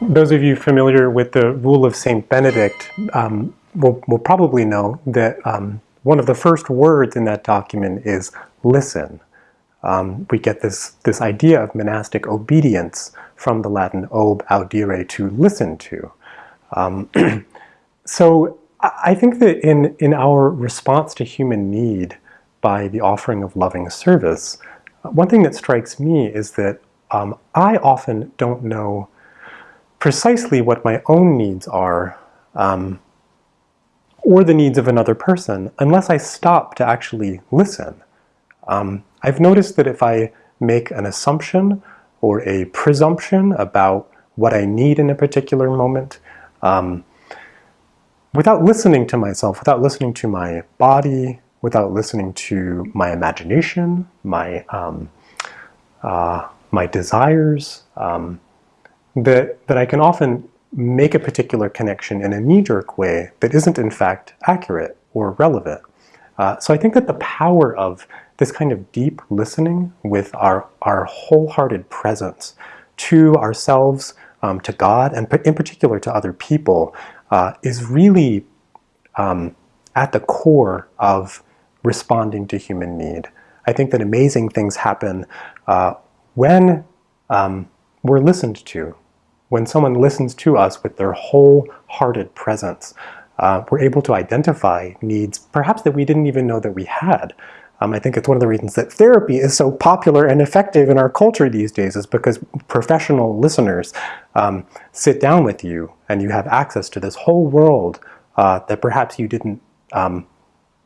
those of you familiar with the rule of St. Benedict um, will, will, probably know that um, one of the first words in that document is listen. Um, we get this, this idea of monastic obedience from the Latin ob audire, to listen to. Um, so I think that in, in our response to human need by the offering of loving service, one thing that strikes me is that um, I often don't know precisely what my own needs are um, or the needs of another person unless I stop to actually listen. Um, I've noticed that if I make an assumption or a presumption about what I need in a particular moment, um, without listening to myself, without listening to my body, without listening to my imagination, my um, uh, my desires, um, that, that I can often make a particular connection in a knee-jerk way that isn't in fact accurate or relevant. Uh, so I think that the power of this kind of deep listening with our, our wholehearted presence to ourselves, um, to God, and in particular to other people, uh, is really um, at the core of responding to human need. I think that amazing things happen uh, when um, we're listened to, when someone listens to us with their wholehearted presence, uh, we're able to identify needs perhaps that we didn't even know that we had. Um, I think it's one of the reasons that therapy is so popular and effective in our culture these days is because professional listeners um, sit down with you and you have access to this whole world uh, that perhaps you didn't um,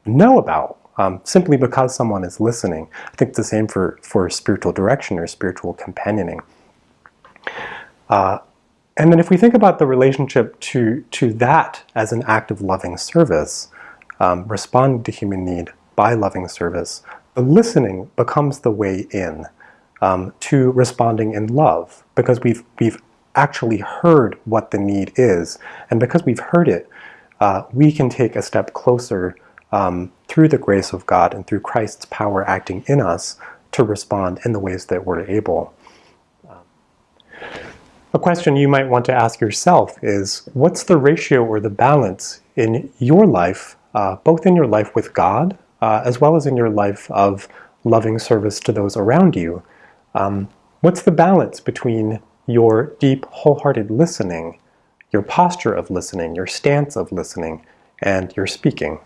know about um, simply because someone is listening. I think the same for, for spiritual direction or spiritual companioning. Uh, and then if we think about the relationship to, to that as an act of loving service, um, responding to human need by loving service, the listening becomes the way in um, to responding in love because we've, we've actually heard what the need is. And because we've heard it, uh, we can take a step closer um, through the grace of God and through Christ's power acting in us to respond in the ways that we're able. A question you might want to ask yourself is, what's the ratio or the balance in your life, uh, both in your life with God, uh, as well as in your life of loving service to those around you? Um, what's the balance between your deep, wholehearted listening, your posture of listening, your stance of listening, and your speaking?